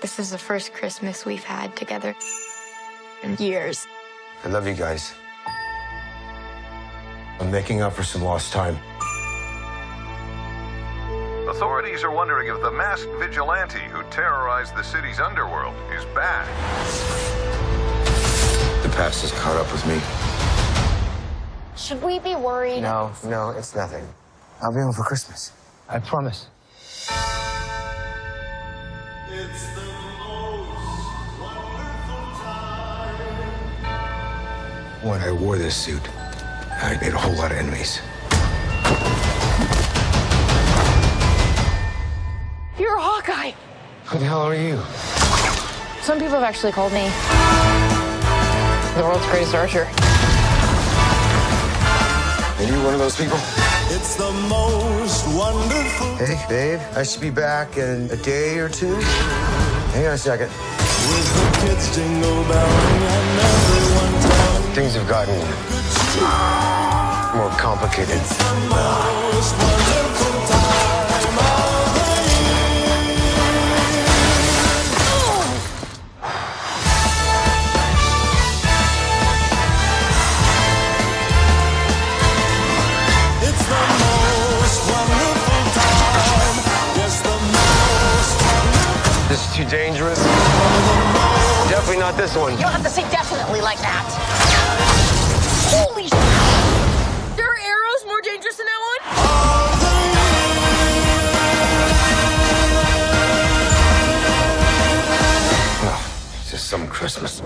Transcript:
This is the first Christmas we've had together in years. I love you guys. I'm making up for some lost time. Authorities are wondering if the masked vigilante who terrorized the city's underworld is back. The past has caught up with me. Should we be worried? No, no, it's nothing. I'll be home for Christmas. I promise. When I wore this suit, I made a whole lot of enemies. You're a Hawkeye. Who the hell are you? Some people have actually called me the world's greatest archer. Are you one of those people? It's the most wonderful. Hey, babe, I should be back in a day or two. Hang on a second. With the kids jingle belling and everyone telling Things have gotten more complicated. This is too dangerous. Definitely not this one. You don't have to say definitely like that. Holy sh! There are arrows more dangerous than that one? No, it's just some Christmas.